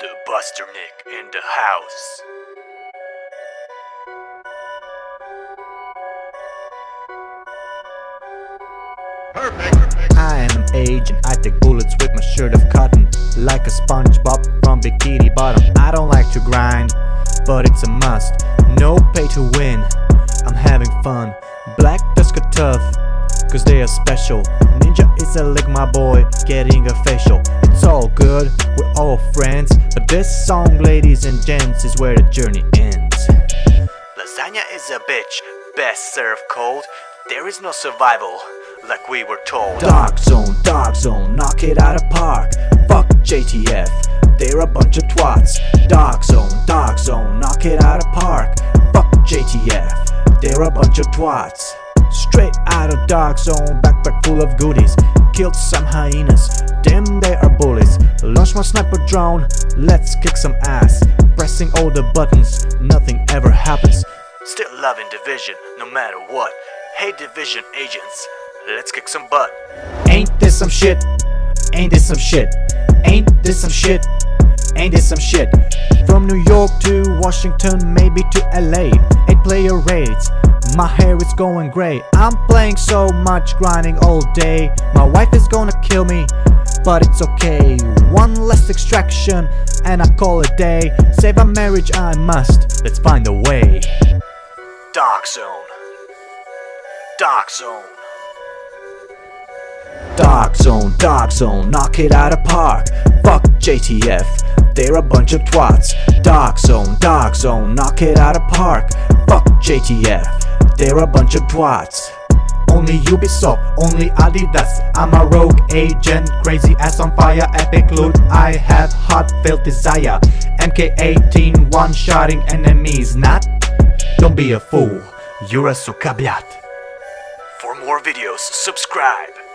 The Buster Nick in the house. I am an agent, I take bullets with my shirt of cotton Like a SpongeBob from Bikini Bottom. I don't like to grind, but it's a must. No pay to win, I'm having fun. Black Tusker tough, cause they are special Ninja is a lick my boy, getting a facial It's all good, we're all friends But this song, ladies and gents, is where the journey ends Lasagna is a bitch, best served cold. There is no survival, like we were told. Dark zone, dark zone, knock it out of park. Fuck JTF, they're a bunch of twats. Dark zone, dark zone, knock it out of park. Fuck JTF, they're a bunch of twats. Straight out of dark zone, backpack full of goodies. Killed some hyenas, damn they are bullies. Launch my sniper drone, let's kick some ass. Pressing all the buttons, nothing ever happens. Still loving division, no matter what. Hey, division agents, let's kick some butt. Ain't this some shit? Ain't this some shit? Ain't this some shit? Ain't this some shit? From New York to Washington, maybe to LA. Eight player raids. My hair is going gray. I'm playing so much, grinding all day. My wife is gonna kill me, but it's okay. One less extraction, and I call it day. Save a marriage, I must. Let's find a way. Dark Zone. Dark Zone. Dark zone, dark zone, knock it out of park. Fuck JTF, they're a bunch of twats. Dark zone, dark zone, knock it out of park. Fuck JTF, they're a bunch of twats. Only Ubisoft, only Adidas. I'm a rogue agent, crazy ass on fire, epic loot. I have heartfelt desire. MK18, one shotting enemies, not. Don't be a fool, you're a sukabiat. For more videos, subscribe.